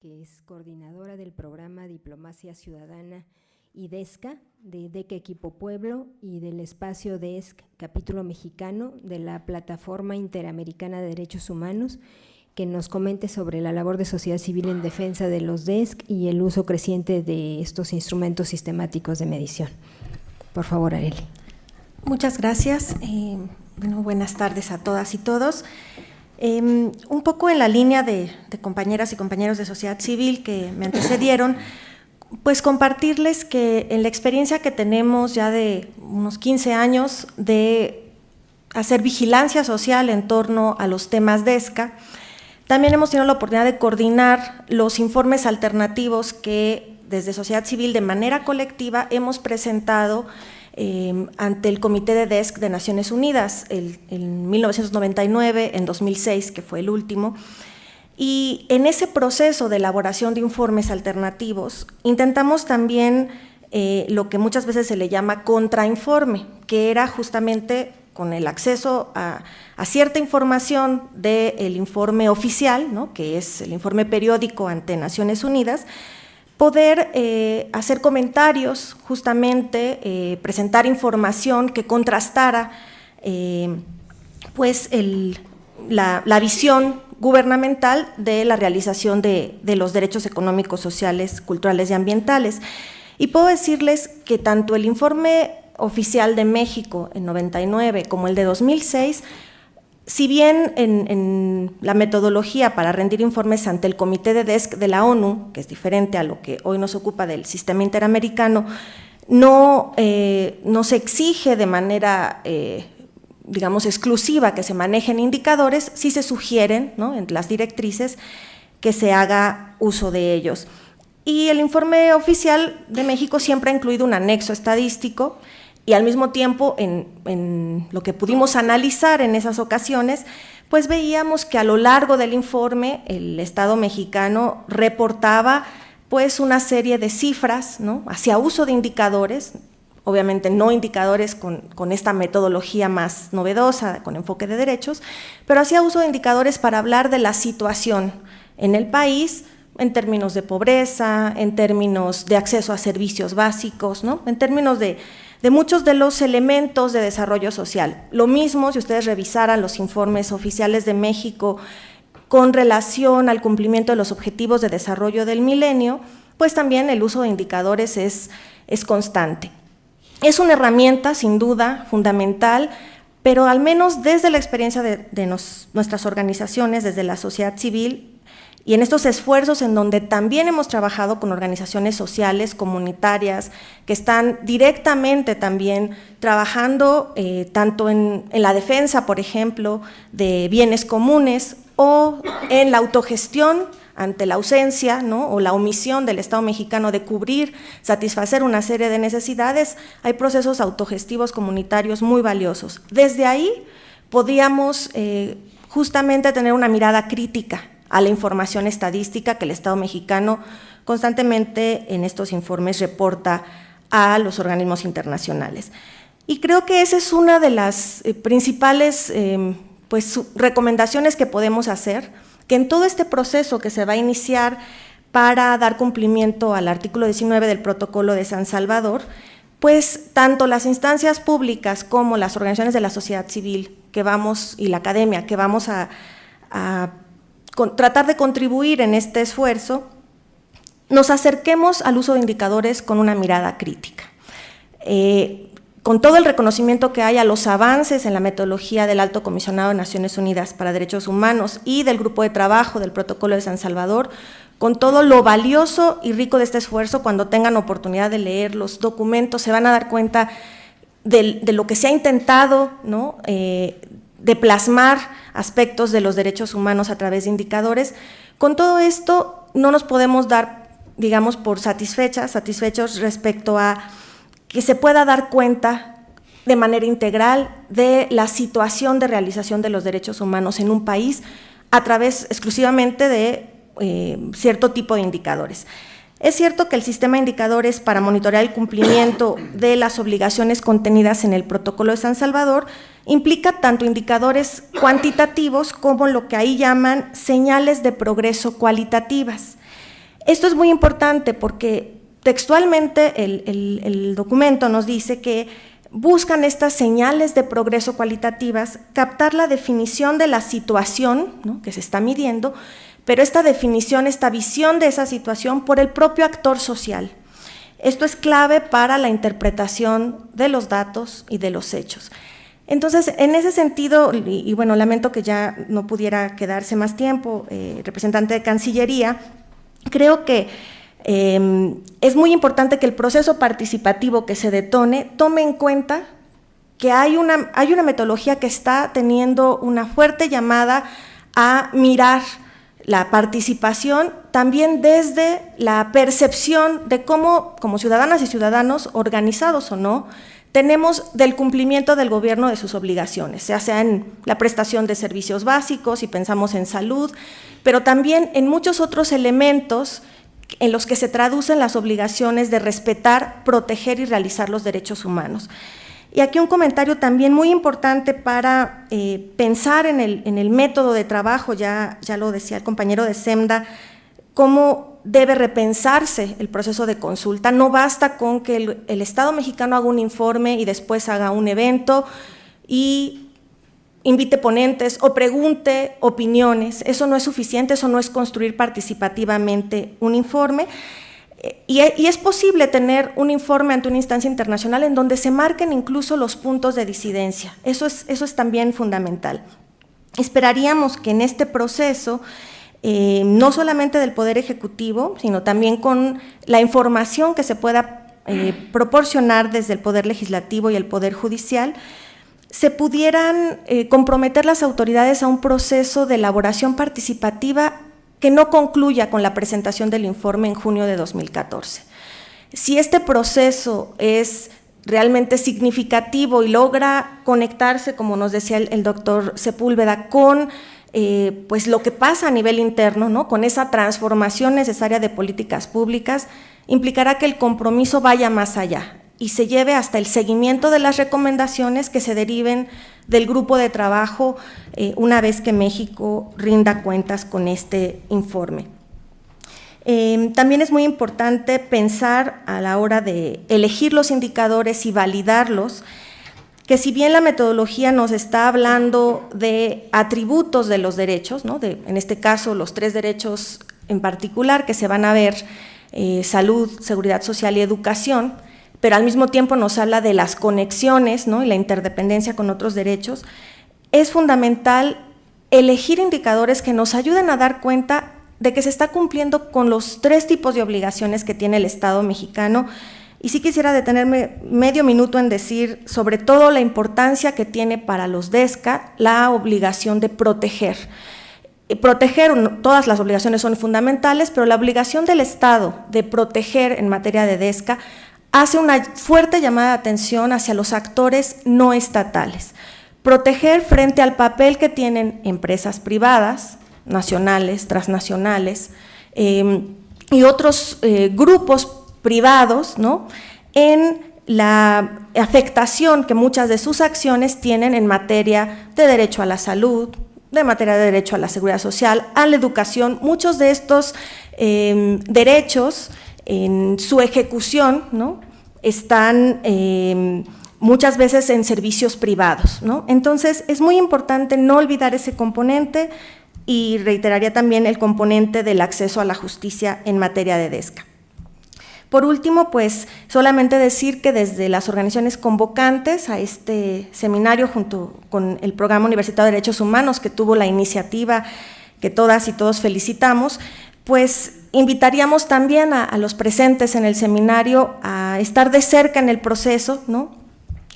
que es coordinadora del programa Diplomacia Ciudadana y DESCA, de DECA Equipo Pueblo y del espacio DESC Capítulo Mexicano de la Plataforma Interamericana de Derechos Humanos, que nos comente sobre la labor de sociedad civil en defensa de los DESC y el uso creciente de estos instrumentos sistemáticos de medición. Por favor, Areli. Muchas gracias. Eh, buenas tardes a todas y todos. Em, un poco en la línea de, compañeras y compañeros de sociedad civil que me antecedieron, pues compartirles que en la experiencia que tenemos ya de unos 15 años de hacer vigilancia social en torno a los temas de ESCA, también hemos tenido la oportunidad de coordinar los informes alternativos que desde sociedad civil de manera colectiva hemos presentado Em, ante el Comité de DESC de Naciones Unidas en 1999, en 2006, que fue el último. Y en ese proceso de elaboración de informes alternativos, intentamos también eh, lo que muchas veces se le llama contrainforme, que era justamente con el acceso a, cierta información del informe oficial, ¿no? que es el informe periódico ante Naciones Unidas, poder eh, hacer comentarios, justamente eh, presentar información que contrastara eh, pues la, visión gubernamental de la realización de, de, los derechos económicos, sociales, culturales y ambientales. Y puedo decirles que tanto el informe oficial de México en 99 como el de 2006 si bien en, la metodología para rendir informes ante el Comité de DESC de la ONU, que es diferente a lo que hoy nos ocupa del sistema interamericano, no, eh, se exige de manera, eh, digamos, exclusiva que se manejen indicadores, sí se sugieren en las directrices que se haga uso de ellos. Y el informe oficial de México siempre ha incluido un anexo estadístico y al mismo tiempo en, lo que pudimos analizar en esas ocasiones, pues veíamos que a lo largo del informe el Estado mexicano reportaba pues una serie de cifras ¿no? hacia uso de indicadores, obviamente no indicadores con, con, esta metodología más novedosa, con enfoque de derechos, pero hacía uso de indicadores para hablar de la situación en el país en términos de pobreza, en términos de acceso a servicios básicos, ¿no? en términos de de muchos de los elementos de desarrollo social. Lo mismo si ustedes revisaran los informes oficiales de México con relación al cumplimiento de los objetivos de desarrollo del milenio, pues también el uso de indicadores es, es constante. Es una herramienta, sin duda, fundamental, pero al menos desde la experiencia de, nuestras organizaciones, desde la sociedad civil, y en estos esfuerzos en donde también hemos trabajado con organizaciones sociales, comunitarias, que están directamente también trabajando eh, tanto en, la defensa, por ejemplo, de bienes comunes o en la autogestión ante la ausencia ¿no? o la omisión del Estado mexicano de cubrir, satisfacer una serie de necesidades, hay procesos autogestivos comunitarios muy valiosos. Desde ahí podíamos eh, justamente tener una mirada crítica a la información estadística que el Estado mexicano constantemente en estos informes reporta a los organismos internacionales. Y creo que esa es una de las eh, principales em, pues, recomendaciones que podemos hacer, que en todo este proceso que se va a iniciar para dar cumplimiento al artículo 19 del protocolo de San Salvador, pues tanto las instancias públicas como las organizaciones de la sociedad civil que vamos y la academia que vamos a tratar de contribuir en este esfuerzo, nos acerquemos al uso de indicadores con una mirada crítica. Eh, con todo el reconocimiento que hay a los avances en la metodología del Alto Comisionado de Naciones Unidas para Derechos Humanos y del Grupo de Trabajo del Protocolo de San Salvador, con todo lo valioso y rico de este esfuerzo, cuando tengan oportunidad de leer los documentos, se van a dar cuenta de, lo que se ha intentado, ¿no? Eh, de plasmar aspectos de los derechos humanos a través de indicadores. Con todo esto no nos podemos dar, digamos, por satisfechas, satisfechos respecto a que se pueda dar cuenta de manera integral de la situación de realización de los derechos humanos en un país a través exclusivamente de eh, cierto tipo de indicadores. Es cierto que el sistema de indicadores para monitorear el cumplimiento de las obligaciones contenidas en el protocolo de San Salvador implica tanto indicadores cuantitativos como lo que ahí llaman señales de progreso cualitativas. Esto es muy importante porque textualmente el, documento nos dice que buscan estas señales de progreso cualitativas, captar la definición de la situación que se está midiendo, pero esta definición, esta visión de esa situación por el propio actor social. Esto es clave para la interpretación de los datos y de los hechos. Entonces, en ese sentido, y, bueno, lamento que ya no pudiera quedarse más tiempo, eh, representante de Cancillería, creo que em, es muy importante que el proceso participativo que se detone tome en cuenta que hay una, hay una metodología que está teniendo una fuerte llamada a mirar la participación también desde la percepción de cómo, como ciudadanas y ciudadanos, organizados o no, tenemos del cumplimiento del gobierno de sus obligaciones, ya sea en la prestación de servicios básicos, y pensamos en salud, pero también en muchos otros elementos en los que se traducen las obligaciones de respetar, proteger y realizar los derechos humanos. Y aquí un comentario también muy importante para eh, pensar en el, método de trabajo, ya, ya lo decía el compañero de SEMDA, cómo debe repensarse el proceso de consulta. No basta con que el, Estado mexicano haga un informe y después haga un evento y invite ponentes o pregunte opiniones. Eso no es suficiente, eso no es construir participativamente un informe. Y, es posible tener un informe ante una instancia internacional en donde se marquen incluso los puntos de disidencia. Eso es, eso es también fundamental. Esperaríamos que en este proceso, eh, no solamente del Poder Ejecutivo, sino también con la información que se pueda eh, proporcionar desde el Poder Legislativo y el Poder Judicial, se pudieran eh, comprometer las autoridades a un proceso de elaboración participativa que no concluya con la presentación del informe en junio de 2014. Si este proceso es realmente significativo y logra conectarse, como nos decía el, doctor Sepúlveda, con eh, pues lo que pasa a nivel interno, ¿no? con esa transformación necesaria de políticas públicas, implicará que el compromiso vaya más allá y se lleve hasta el seguimiento de las recomendaciones que se deriven del grupo de trabajo eh, una vez que México rinda cuentas con este informe. Em, también es muy importante pensar a la hora de elegir los indicadores y validarlos, que si bien la metodología nos está hablando de atributos de los derechos, en este caso los tres derechos en particular que se van a ver, eh, salud, seguridad social y educación, pero al mismo tiempo nos habla de las conexiones y la interdependencia con otros derechos, es fundamental elegir indicadores que nos ayuden a dar cuenta de que se está cumpliendo con los tres tipos de obligaciones que tiene el Estado mexicano. Y sí quisiera detenerme medio minuto en decir sobre todo la importancia que tiene para los DESCA la obligación de proteger. Proteger, todas las obligaciones son fundamentales, pero la obligación del Estado de proteger en materia de DESCA hace una fuerte llamada de atención hacia los actores no estatales. Proteger frente al papel que tienen empresas privadas, nacionales, transnacionales em, y otros eh, grupos privados ¿no? en la afectación que muchas de sus acciones tienen en materia de derecho a la salud, de materia de derecho a la seguridad social, a la educación. Muchos de estos em, derechos en su ejecución están em, muchas veces en servicios privados. Entonces, es muy importante no olvidar ese componente y reiteraría también el componente del acceso a la justicia en materia de DESCA. Por último, pues solamente decir que desde las organizaciones convocantes a este seminario junto con el Programa Universitario de Derechos Humanos que tuvo la iniciativa que todas y todos felicitamos, pues invitaríamos también a, los presentes en el seminario a estar de cerca en el proceso, ¿no?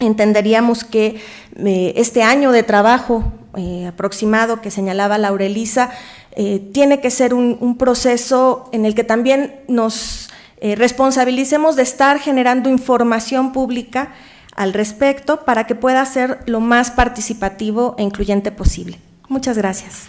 Entenderíamos que eh, este año de trabajo eh, aproximado que señalaba Laurelisa eh, tiene que ser un, proceso en el que también nos responsabilicemos de estar generando información pública al respecto para que pueda ser lo más participativo e incluyente posible. Muchas gracias.